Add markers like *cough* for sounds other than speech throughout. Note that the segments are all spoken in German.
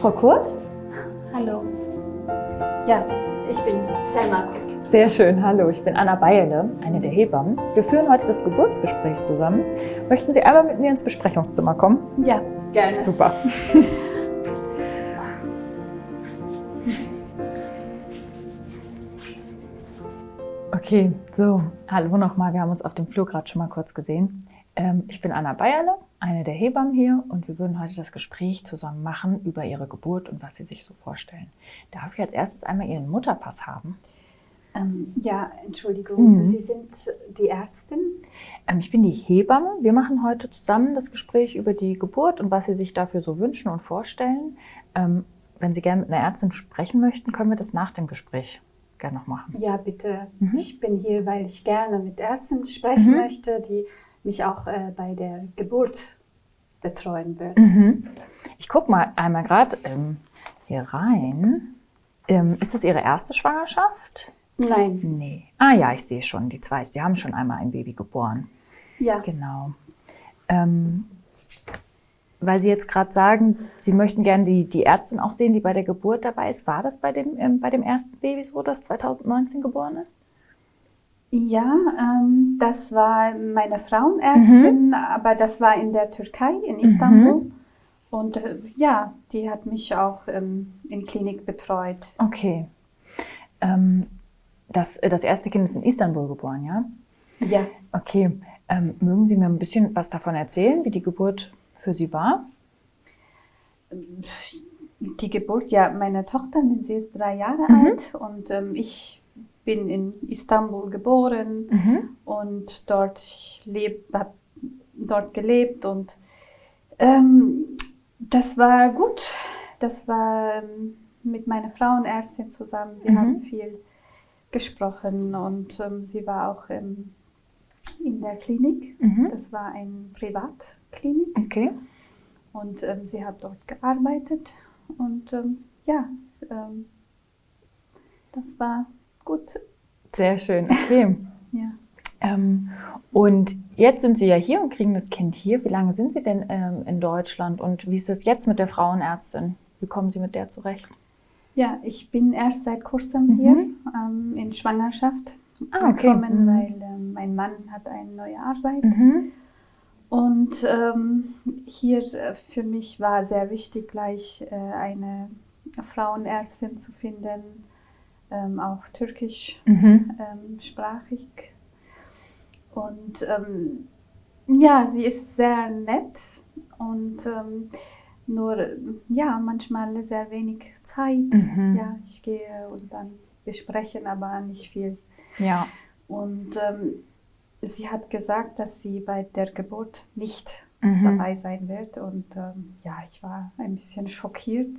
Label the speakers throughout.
Speaker 1: Frau Kurt?
Speaker 2: Hallo. Ja, ich bin Selma Kurt.
Speaker 1: Sehr schön, hallo. Ich bin Anna Beierle, eine der Hebammen. Wir führen heute das Geburtsgespräch zusammen. Möchten Sie einmal mit mir ins Besprechungszimmer kommen?
Speaker 2: Ja, gerne.
Speaker 1: Super. *laughs* Okay, so, hallo nochmal. Wir haben uns auf dem Flur gerade schon mal kurz gesehen. Ähm, ich bin Anna Beierle, eine der Hebammen hier und wir würden heute das Gespräch zusammen machen über Ihre Geburt und was Sie sich so vorstellen. Darf ich als erstes einmal Ihren Mutterpass haben?
Speaker 2: Ähm, ja, Entschuldigung,
Speaker 1: Mhm.
Speaker 2: Sie sind die Ärztin?
Speaker 1: Ähm, ich bin die Hebamme. Wir machen heute zusammen das Gespräch über die Geburt und was Sie sich dafür so wünschen und vorstellen. Ähm, wenn Sie gerne mit einer Ärztin sprechen möchten, können wir das nach dem Gespräch gerne noch machen.
Speaker 2: Ja, bitte.
Speaker 1: Mhm.
Speaker 2: Ich bin hier, weil ich gerne mit Ärzten sprechen
Speaker 1: Mhm.
Speaker 2: möchte, die mich auch äh, bei der Geburt betreuen wird.
Speaker 1: Mhm. Ich gucke mal einmal gerade ähm, hier rein. Ähm, ist das Ihre erste Schwangerschaft?
Speaker 2: Nein,
Speaker 1: Nee. Ah ja, ich sehe schon, die zweite. Sie haben schon einmal ein Baby geboren.
Speaker 2: ja.
Speaker 1: Genau. Ähm, weil Sie jetzt gerade sagen, Sie möchten gerne die, die Ärztin auch sehen, die bei der Geburt dabei ist. War das bei dem, ähm, bei dem ersten Baby so, das 2019 geboren ist?
Speaker 2: Ja, ähm, das war meine Frauenärztin,
Speaker 1: Mhm.
Speaker 2: aber das war in der Türkei, in Istanbul. Und äh, ja, die hat mich auch ähm, in Klinik betreut.
Speaker 1: Okay. Ähm, das, äh, das erste Kind ist in Istanbul geboren, ja?
Speaker 2: Ja,
Speaker 1: Okay. Ähm, mögen Sie mir ein bisschen was davon erzählen, wie die Geburt für Sie war?
Speaker 2: die Geburt, ja, meine Tochter, sie ist drei Jahre
Speaker 1: Mhm.
Speaker 2: alt und ähm, ich bin in Istanbul geboren
Speaker 1: Mhm.
Speaker 2: und dort lebt, habe dort gelebt und ähm, das war gut. Das war ähm, mit meiner Frauenärztin zusammen. Wir
Speaker 1: Mhm.
Speaker 2: haben viel gesprochen und ähm, sie war auch ähm, in der Klinik.
Speaker 1: Mhm.
Speaker 2: Das war eine Privatklinik
Speaker 1: Okay.
Speaker 2: und ähm, sie hat dort gearbeitet und ähm, ja, ähm, das war gut.
Speaker 1: Sehr schön. Okay. *laughs*
Speaker 2: Ja.
Speaker 1: Ähm, und jetzt sind Sie ja hier und kriegen das Kind hier. Wie lange sind Sie denn ähm, in Deutschland und wie ist es jetzt mit der Frauenärztin? Wie kommen Sie mit der zurecht?
Speaker 2: ja, ich bin erst seit kurzem
Speaker 1: Mhm.
Speaker 2: hier ähm, in Schwangerschaft
Speaker 1: Ah, okay.
Speaker 2: gekommen,
Speaker 1: Mhm.
Speaker 2: weil ähm, mein Mann hat eine neue Arbeit.
Speaker 1: Mhm.
Speaker 2: Und ähm, hier äh, für mich war sehr wichtig, gleich äh, eine Frauenärztin zu finden, ähm, auch türkisch
Speaker 1: Mhm.
Speaker 2: ähm. Und ähm, ja, sie ist sehr nett und ähm, nur ja, manchmal sehr wenig Zeit.
Speaker 1: Mhm.
Speaker 2: Ja, ich gehe und dann wir sprechen aber nicht viel.
Speaker 1: Ja.
Speaker 2: Und ähm, sie hat gesagt, dass sie bei der Geburt nicht
Speaker 1: Mhm.
Speaker 2: dabei sein wird. Und ähm, ja, ich war ein bisschen schockiert.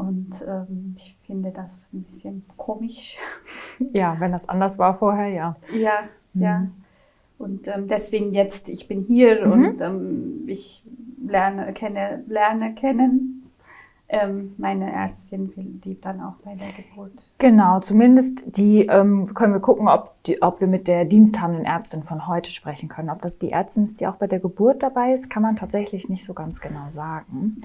Speaker 2: Und ähm, ich finde das ein bisschen komisch. *laughs*
Speaker 1: Ja, wenn das anders war vorher, ja.
Speaker 2: Ja,
Speaker 1: Mhm.
Speaker 2: ja. Und ähm, deswegen jetzt, ich bin hier
Speaker 1: Mhm.
Speaker 2: und ähm, ich lerne, kenne, lerne kennen ähm, meine Ärztin, die dann auch bei der Geburt.
Speaker 1: Genau, zumindest die ähm, können wir gucken, ob, die, ob wir mit der diensthabenden Ärztin von heute sprechen können. Ob das die Ärztin ist, die auch bei der Geburt dabei ist, kann man tatsächlich nicht so ganz genau sagen.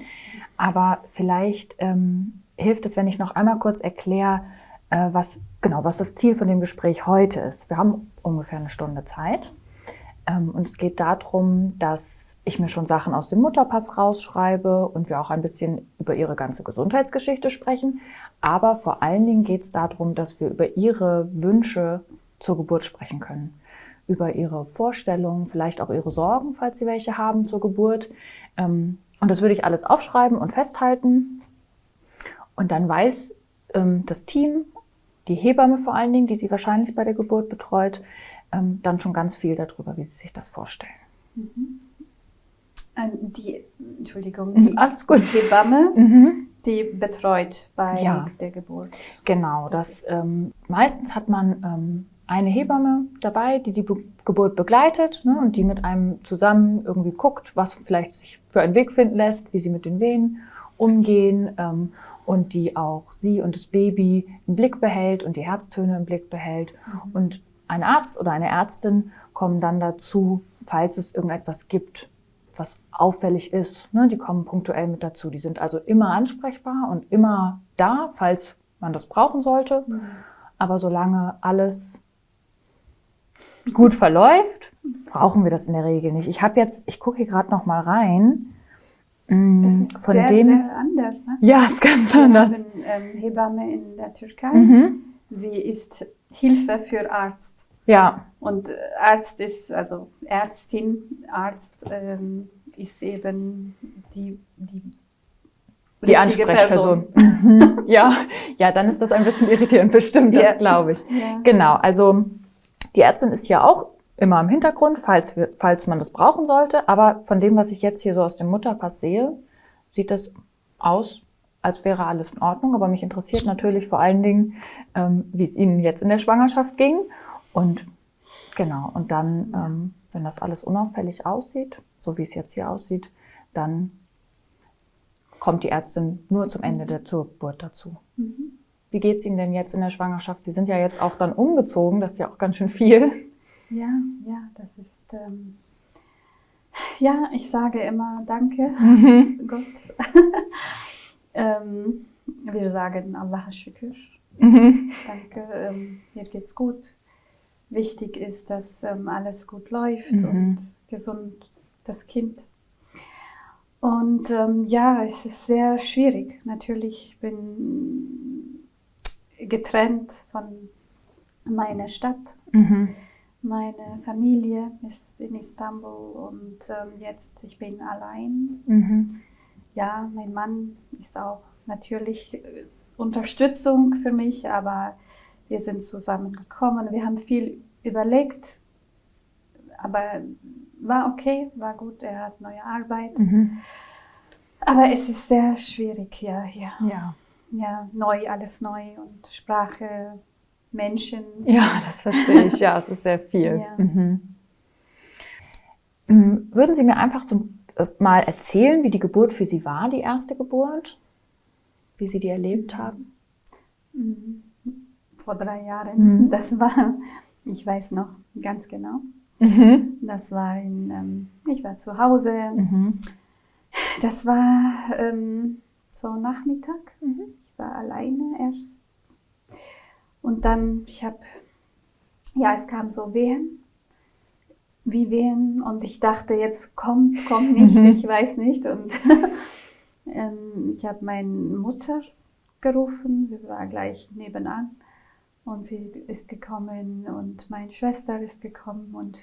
Speaker 1: Aber vielleicht ähm, hilft es, wenn ich noch einmal kurz erkläre, äh, was genau was das Ziel von dem Gespräch heute ist. Wir haben ungefähr eine Stunde Zeit. Ähm, und es geht darum, dass ich mir schon Sachen aus dem Mutterpass rausschreibe und wir auch ein bisschen über ihre ganze Gesundheitsgeschichte sprechen. Aber vor allen Dingen geht es darum, dass wir über ihre Wünsche zur Geburt sprechen können. Über ihre Vorstellungen, vielleicht auch ihre Sorgen, falls sie welche haben zur Geburt. Ähm, Und das würde ich alles aufschreiben und festhalten. Und dann weiß ähm, das Team, die Hebamme vor allen Dingen, die sie wahrscheinlich bei der Geburt betreut, ähm, dann schon ganz viel darüber, wie sie sich das vorstellen.
Speaker 2: Ähm, die, Entschuldigung,
Speaker 1: Mhm,
Speaker 2: die,
Speaker 1: alles gut.
Speaker 2: die Hebamme,
Speaker 1: Mhm.
Speaker 2: die betreut bei
Speaker 1: Ja.
Speaker 2: der Geburt.
Speaker 1: Genau, das ähm, meistens hat man ähm, eine Hebamme dabei, die die Be Geburt begleitet ne, und die mit einem zusammen irgendwie guckt, was vielleicht sich für einen Weg finden lässt, wie sie mit den Wehen umgehen ähm, und die auch sie und das Baby im Blick behält und die Herztöne im Blick behält. Und ein Arzt oder eine Ärztin kommen dann dazu, falls es irgendetwas gibt, was auffällig ist. Ne? Die kommen punktuell mit dazu. Die sind also immer ansprechbar und immer da, falls man das brauchen sollte. Mhm. Aber solange alles gut verläuft, brauchen wir das in der Regel nicht. Ich habe jetzt, ich gucke hier gerade noch mal rein.
Speaker 2: Mm, das ist von sehr, dem, sehr anders. Ne?
Speaker 1: Ja, ist ganz Wir anders.
Speaker 2: Haben, ähm, Hebamme in der Türkei. Mhm. Sie ist Hilfe für Arzt.
Speaker 1: Ja.
Speaker 2: Und Arzt ist, also Ärztin, Arzt ähm, ist eben die, die
Speaker 1: die Ansprechperson. *laughs* Ja, ja, dann ist das ein bisschen irritierend, bestimmt, ja. das glaube ich. Ja. Genau, also die Ärztin ist ja auch immer im Hintergrund, falls, wir, falls man das brauchen sollte. Aber von dem, was ich jetzt hier so aus dem Mutterpass sehe, sieht das aus, als wäre alles in Ordnung. Aber mich interessiert natürlich vor allen Dingen, ähm, wie es Ihnen jetzt in der Schwangerschaft ging. Und genau, und dann, ähm, wenn das alles unauffällig aussieht, so wie es jetzt hier aussieht, dann kommt die Ärztin nur zum Ende der Geburt dazu. Mhm. Wie geht es Ihnen denn jetzt in der Schwangerschaft? Sie sind ja jetzt auch dann umgezogen, das ist ja auch ganz schön viel.
Speaker 2: Ja, ja, das ist. Ähm, ja, ich sage immer Danke, mhm. *laughs* Gott. *laughs* ähm, wir sagen Allah Shukr. Mhm. Danke, ähm, mir geht's gut. Wichtig ist, dass ähm, alles gut läuft mhm. und gesund das Kind. Und ähm, ja, es ist sehr schwierig. Natürlich bin getrennt von meiner Stadt. Mhm. Meine Familie ist in Istanbul und ähm, jetzt ich bin allein. Mhm. Ja, mein Mann ist auch natürlich äh, Unterstützung für mich, aber wir sind zusammengekommen. Wir haben viel überlegt, aber war okay, war gut. Er hat neue Arbeit. Mhm. Aber es ist sehr schwierig, ja, ja.
Speaker 1: Ja
Speaker 2: ja, neu, alles neu und Sprache, Menschen.
Speaker 1: Ja, das verstehe ich. Ja, es ist sehr viel. Ja. Mhm. Mm, würden Sie mir einfach so äh, mal erzählen, wie die Geburt für Sie war, die erste Geburt? Wie Sie die erlebt haben?
Speaker 2: Mhm. Vor drei Jahren. Mhm. Das war, *laughs* ich weiß noch ganz genau. Mhm. Das war in, ähm, ich war zu Hause. Mhm. Das war ähm, so Nachmittag. Mhm. Ich war alleine erst. Und dann, ich habe, ja, es kam so Wehen, wie Wehen. Und ich dachte, jetzt kommt, kommt nicht, mhm. ich weiß nicht. Und *laughs* ähm, ich habe meine Mutter gerufen, sie war gleich nebenan. Und sie ist gekommen und meine Schwester ist gekommen und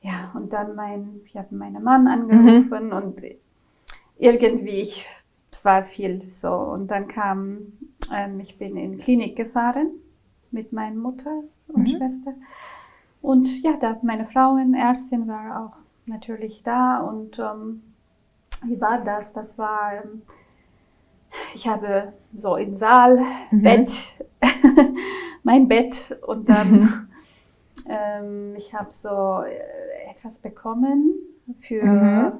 Speaker 2: ja, und dann mein, ich habe meinen Mann angerufen mhm. und irgendwie, ich war viel so. Und dann kam, ähm, ich bin in Klinik gefahren mit meiner Mutter und mhm. Schwester. Und ja, da meine Frauenärztin war auch natürlich da. Und ähm, wie war das? Das war, ähm, ich habe so im Saal, mhm. Bett, *laughs* mein Bett und dann, mhm. ähm, ich habe so äh, etwas bekommen für, mhm.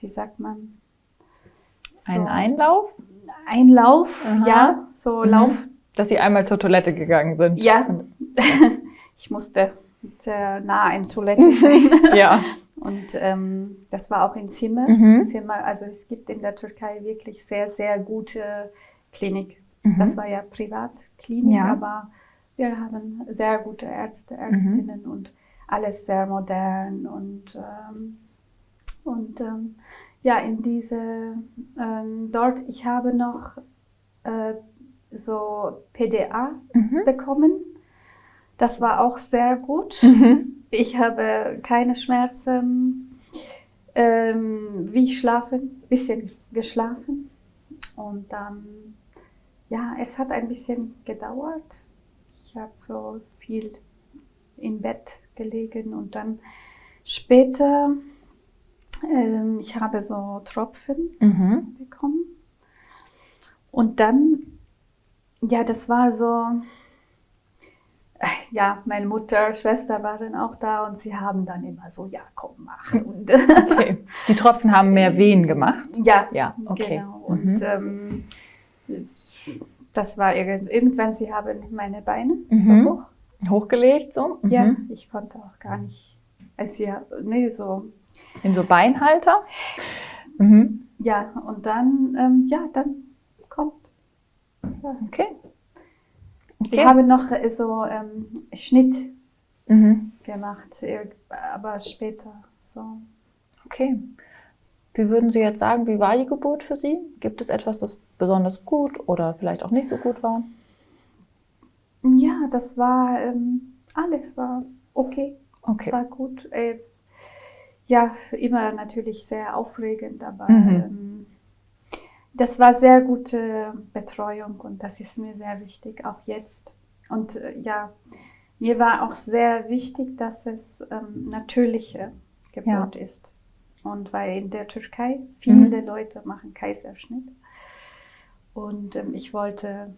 Speaker 2: wie sagt man,
Speaker 1: ein Einlauf?
Speaker 2: Einlauf, Aha. ja, so mhm. Lauf.
Speaker 1: Dass Sie einmal zur Toilette gegangen sind.
Speaker 2: Ja, *laughs* ich musste sehr nah an Toilette sein. *laughs*
Speaker 1: ja.
Speaker 2: Und ähm, das war auch in Zimmer. Mhm. Zimmer. Also es gibt in der Türkei wirklich sehr, sehr gute Klinik. Mhm. Das war ja Privatklinik, ja. aber wir haben sehr gute Ärzte, mhm. Ärztinnen mhm. und alles sehr modern und, ähm, und ähm, ja, in diese, ähm, dort, ich habe noch äh, so PDA mhm. bekommen. Das war auch sehr gut. Mhm. Ich habe keine Schmerzen, ähm, wie schlafen, bisschen geschlafen. Und dann, ja, es hat ein bisschen gedauert. Ich habe so viel im Bett gelegen und dann später ähm, ich habe so Tropfen mhm. bekommen. Und dann, ja, das war so, ja, meine Mutter, Schwester waren auch da und sie haben dann immer so, ja, komm, mach. Und
Speaker 1: okay. Die Tropfen haben mehr *laughs* Wehen gemacht?
Speaker 2: Ja, ja okay. genau. Und mhm. ähm, das war irgendwann, sie haben meine Beine mhm. so hoch.
Speaker 1: Hochgelegt so?
Speaker 2: Ja, mhm. ich konnte auch gar nicht, also ja, nee, so
Speaker 1: In so Beinhalter? Mhm.
Speaker 2: Ja, und dann, ähm, ja, dann kommt. Ja.
Speaker 1: Okay.
Speaker 2: Sie
Speaker 1: Okay.
Speaker 2: haben noch äh, so ähm, Schnitt
Speaker 1: Mhm.
Speaker 2: gemacht, aber später. So.
Speaker 1: Okay. Wie würden Sie jetzt sagen, wie war die Geburt für Sie? Gibt es etwas, das besonders gut oder vielleicht auch nicht so gut war?
Speaker 2: Ja, das war ähm, alles war okay,
Speaker 1: Okay.
Speaker 2: war gut. Äh, ja, immer natürlich sehr aufregend, aber
Speaker 1: Mhm.
Speaker 2: ähm, das war sehr gute Betreuung und das ist mir sehr wichtig, auch jetzt. Und äh, ja, mir war auch sehr wichtig, dass es ähm, natürliche Geburt ist. Und weil in der Türkei viele Leute machen Kaiserschnitt. Und ähm, ich wollte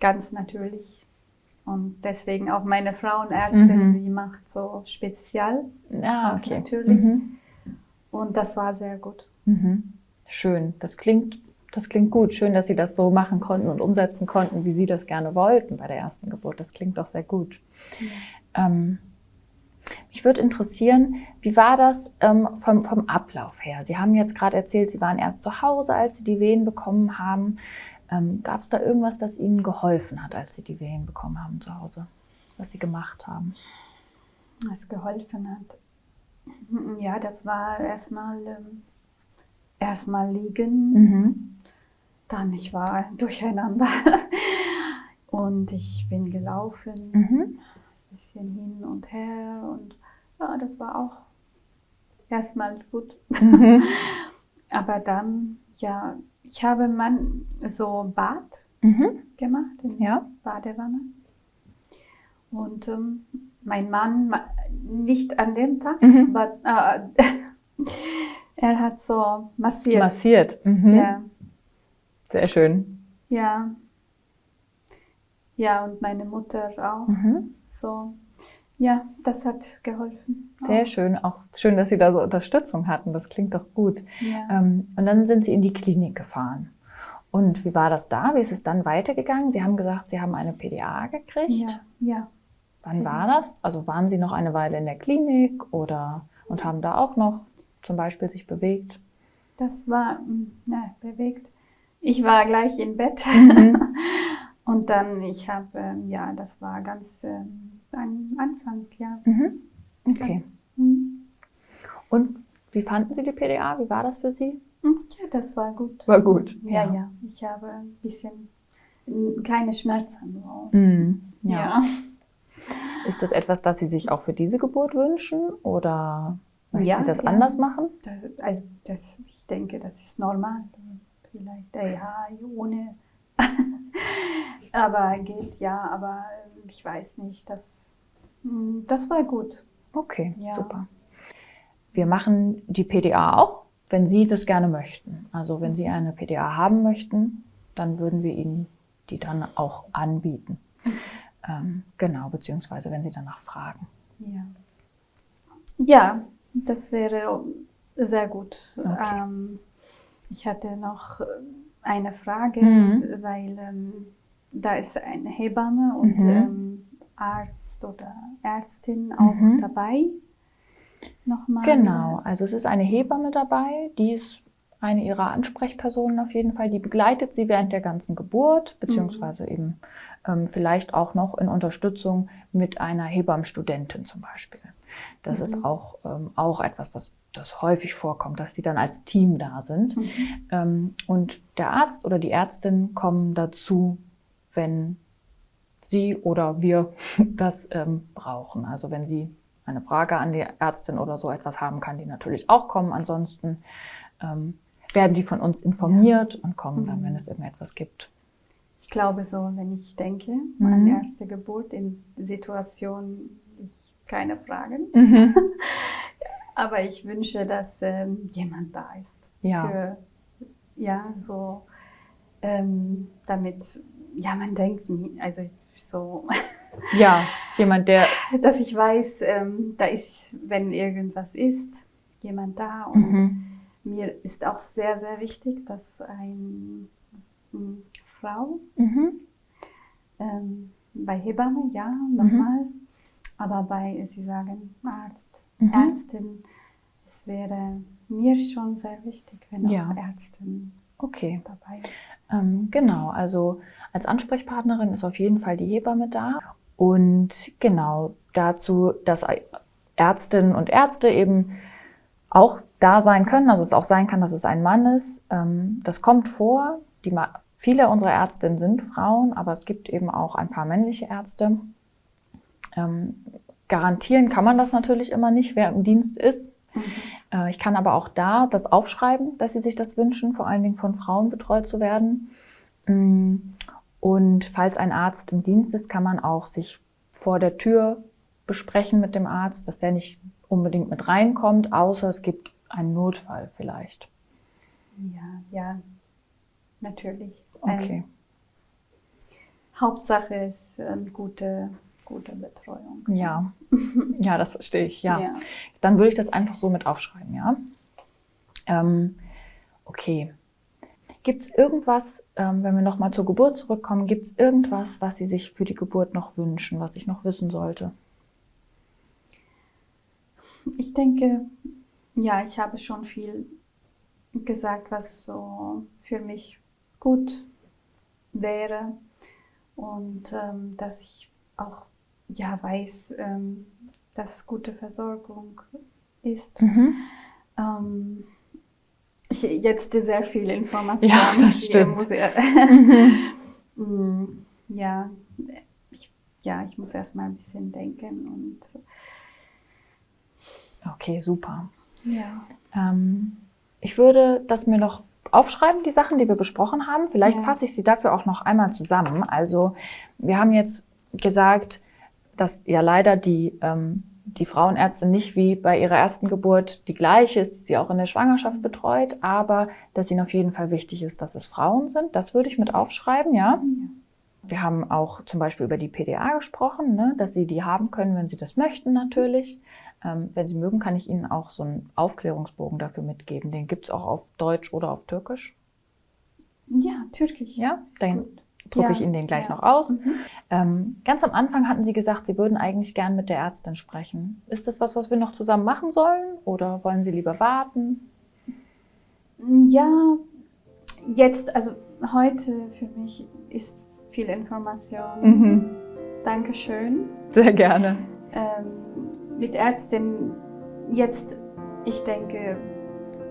Speaker 2: ganz natürlich. Und deswegen auch meine Frauenärztin,
Speaker 1: Mhm.
Speaker 2: sie macht so spezial.
Speaker 1: Ja,
Speaker 2: Auch
Speaker 1: okay.
Speaker 2: natürlich.
Speaker 1: Mhm.
Speaker 2: Und das war sehr gut.
Speaker 1: Mhm. Schön. Das klingt, das klingt gut. Schön, dass Sie das so machen konnten und umsetzen konnten, wie Sie das gerne wollten bei der ersten Geburt. Das klingt doch sehr gut. Ähm, mich würde interessieren, wie war das ähm, vom, vom Ablauf her? Sie haben jetzt gerade erzählt, Sie waren erst zu Hause, als Sie die Wehen bekommen haben. Ähm, Gab es da irgendwas, das Ihnen geholfen hat, als Sie die Wehen bekommen haben zu Hause? Was Sie gemacht haben?
Speaker 2: Was geholfen hat. Ja, das war erstmal ähm, erstmal liegen.
Speaker 1: Mhm.
Speaker 2: Dann ich war durcheinander. *laughs* Und ich bin gelaufen,
Speaker 1: Mhm.
Speaker 2: bisschen hin und her. Und ja, das war auch erstmal gut.
Speaker 1: Mhm. *laughs*
Speaker 2: Aber dann, ja, ich habe man so Bad
Speaker 1: Mhm.
Speaker 2: gemacht in
Speaker 1: Ja.
Speaker 2: Badewanne. Und ähm, mein Mann, ma- nicht an dem Tag,
Speaker 1: Mhm.
Speaker 2: aber äh, *laughs* er hat so massiert.
Speaker 1: Massiert. Mhm.
Speaker 2: Ja,
Speaker 1: Sehr schön.
Speaker 2: ja. Ja, und meine Mutter auch.
Speaker 1: Mhm.
Speaker 2: So, ja, das hat geholfen.
Speaker 1: Sehr schön. Auch schön, dass Sie da so Unterstützung hatten. Das klingt doch gut.
Speaker 2: Ja.
Speaker 1: Ähm, und dann sind Sie in die Klinik gefahren. Und wie war das da? Wie ist es dann weitergegangen? Sie haben gesagt, Sie haben eine PDA gekriegt.
Speaker 2: ja, ja.
Speaker 1: Wann war das? Also waren Sie noch eine Weile in der Klinik oder und haben da auch noch zum Beispiel sich bewegt?
Speaker 2: Das war, mm, ne, bewegt. Ich war gleich im Bett.
Speaker 1: Mhm. *laughs*
Speaker 2: Und dann, ich habe, ähm, ja, das war ganz ähm, am Anfang, ja.
Speaker 1: Mhm. Okay.
Speaker 2: Mhm.
Speaker 1: Und wie fanden Sie die PDA? Wie war das für Sie?
Speaker 2: Mhm, Ja, das war gut.
Speaker 1: War gut.
Speaker 2: Ja, ja. Ich habe ein bisschen keine Schmerzen.
Speaker 1: Mhm. ja.
Speaker 2: Ja. *laughs*
Speaker 1: Ist das etwas, das Sie sich auch für diese Geburt wünschen oder möchten
Speaker 2: Ja,
Speaker 1: Sie das
Speaker 2: ja.
Speaker 1: anders machen?
Speaker 2: Das, also, das, ich denke, das ist normal. Vielleicht, ja, ohne. *laughs* aber geht ja, aber äh, ich weiß nicht. Das, mm, das war gut.
Speaker 1: Okay,
Speaker 2: Ja.
Speaker 1: super. Wir machen die PDA auch, wenn Sie das gerne möchten. Also wenn Sie eine PDA haben möchten, dann würden wir Ihnen die dann auch anbieten. Ähm, genau, beziehungsweise wenn Sie danach fragen.
Speaker 2: Ja. Ja, das wäre sehr gut.
Speaker 1: Okay.
Speaker 2: Ähm, ich hatte noch äh, eine Frage,
Speaker 1: Mhm.
Speaker 2: weil ähm, da ist eine Hebamme und
Speaker 1: Mhm.
Speaker 2: ähm, Arzt oder Ärztin auch
Speaker 1: Mhm.
Speaker 2: dabei. Nochmal.
Speaker 1: Genau, also es ist eine Hebamme dabei, die ist eine ihrer Ansprechpersonen auf jeden Fall, die begleitet sie während der ganzen Geburt, beziehungsweise eben ähm, vielleicht auch noch in Unterstützung mit einer Hebammenstudentin zum Beispiel. Das ist
Speaker 2: Mhm.
Speaker 1: auch, ähm, auch etwas, das, das häufig vorkommt, dass sie dann als Team da sind.
Speaker 2: Mhm.
Speaker 1: Ähm, und der Arzt oder die Ärztin kommen dazu, wenn sie oder wir *laughs* das ähm, brauchen. Also wenn sie eine Frage an die Ärztin oder so etwas haben, kann die natürlich auch kommen. Ansonsten ähm, werden die von uns informiert und kommen dann,
Speaker 2: Mhm.
Speaker 1: wenn es irgendetwas gibt.
Speaker 2: Ich glaube so, wenn ich denke
Speaker 1: Mhm.
Speaker 2: an erste Geburt in Situationen, ich keine Fragen. *laughs* Aber ich wünsche, dass ähm, jemand da ist.
Speaker 1: Ja.
Speaker 2: Für, ja, so, ähm, damit, ja, man denkt nie, also so, *laughs*
Speaker 1: Ja, jemand, der
Speaker 2: dass ich weiß, ähm, da ist, wenn irgendwas ist, jemand da. Und
Speaker 1: Mhm.
Speaker 2: mir ist auch sehr, sehr wichtig, dass eine Frau
Speaker 1: mhm.
Speaker 2: ähm, bei Hebamme, ja, nochmal. Aber bei, Sie sagen Arzt,
Speaker 1: Mhm.
Speaker 2: Ärztin, es wäre mir schon sehr wichtig, wenn
Speaker 1: Ja.
Speaker 2: auch Ärztin
Speaker 1: Okay.
Speaker 2: dabei
Speaker 1: Ähm, genau, also als Ansprechpartnerin ist auf jeden Fall die Hebamme da. Und genau dazu, dass Ärztinnen und Ärzte eben auch da sein können, also es auch sein kann, dass es ein Mann ist. Ähm, das kommt vor. Die, viele unserer Ärztinnen sind Frauen, aber es gibt eben auch ein paar männliche Ärzte. Garantieren kann man das natürlich immer nicht, wer im Dienst ist. Äh, Ich kann aber auch da das aufschreiben, dass sie sich das wünschen, vor allen Dingen von Frauen betreut zu werden. Mm, Und falls ein Arzt im Dienst ist, kann man auch sich vor der Tür besprechen mit dem Arzt, dass der nicht unbedingt mit reinkommt, außer es gibt einen Notfall vielleicht.
Speaker 2: Ja, ja, natürlich.
Speaker 1: Okay.
Speaker 2: Ähm, Hauptsache ist ähm, gute, gute Betreuung.
Speaker 1: Ja, *laughs* ja, das verstehe ich, ja.
Speaker 2: Ja.
Speaker 1: Dann würde ich das einfach so mit aufschreiben, ja. Ähm, okay. Gibt es irgendwas, ähm, wenn wir nochmal zur Geburt zurückkommen, gibt es irgendwas, was Sie sich für die Geburt noch wünschen, was ich noch wissen sollte?
Speaker 2: Ich denke, ja, ich habe schon viel gesagt, was so für mich gut wäre und ähm, dass ich auch ja weiß, ähm, dass gute Versorgung ist. Ähm, ich, jetzt sehr viele Informationen.
Speaker 1: Ja, das stimmt.
Speaker 2: Mm, *laughs* ja, ich, ja, ich muss erst mal ein bisschen denken und
Speaker 1: Okay, super.
Speaker 2: ja.
Speaker 1: Ähm, ich würde das mir noch aufschreiben, die Sachen, die wir besprochen haben. Vielleicht
Speaker 2: Ja.
Speaker 1: fasse ich sie dafür auch noch einmal zusammen. Also wir haben jetzt gesagt, dass ja leider die, ähm, die Frauenärztin nicht wie bei ihrer ersten Geburt die gleiche ist, die sie auch in der Schwangerschaft betreut, aber dass ihnen auf jeden Fall wichtig ist, dass es Frauen sind. Das würde ich mit aufschreiben, ja. Wir haben auch zum Beispiel über die PDA gesprochen, ne, dass Sie die haben können, wenn Sie das möchten natürlich. Ähm, wenn Sie mögen, kann ich Ihnen auch so einen Aufklärungsbogen dafür mitgeben. Den gibt es auch auf Deutsch oder auf Türkisch.
Speaker 2: Ja, Türkisch.
Speaker 1: Ja, dann
Speaker 2: gut.
Speaker 1: Drucke
Speaker 2: Ja,
Speaker 1: ich Ihnen den gleich
Speaker 2: ja.
Speaker 1: noch aus.
Speaker 2: Mhm.
Speaker 1: Ähm, ganz am Anfang hatten Sie gesagt, Sie würden eigentlich gern mit der Ärztin sprechen. Ist das was, was wir noch zusammen machen sollen oder wollen Sie lieber warten?
Speaker 2: Ja, jetzt, also heute für mich ist viel Information. Dankeschön.
Speaker 1: Sehr gerne.
Speaker 2: Ähm, mit Ärztin jetzt, ich denke,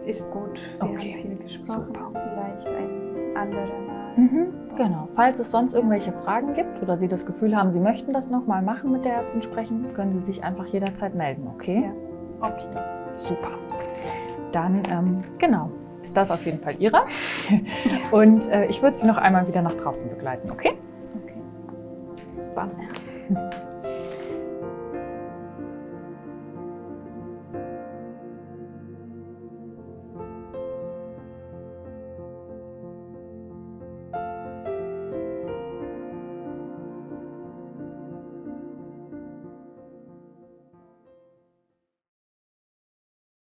Speaker 2: ist gut. Wir
Speaker 1: Okay,
Speaker 2: haben viel gesprochen.
Speaker 1: super.
Speaker 2: Vielleicht ein anderer.
Speaker 1: Mhm, genau. Falls es sonst irgendwelche Fragen gibt oder Sie das Gefühl haben, Sie möchten das nochmal machen mit der Ärztin sprechen, können Sie sich einfach jederzeit melden, okay?
Speaker 2: Ja. Okay.
Speaker 1: Super. Dann, ähm, genau, ist das auf jeden Fall Ihre. *laughs* Und äh, ich würde Sie noch einmal wieder nach draußen begleiten, okay?
Speaker 2: Okay.
Speaker 1: Super.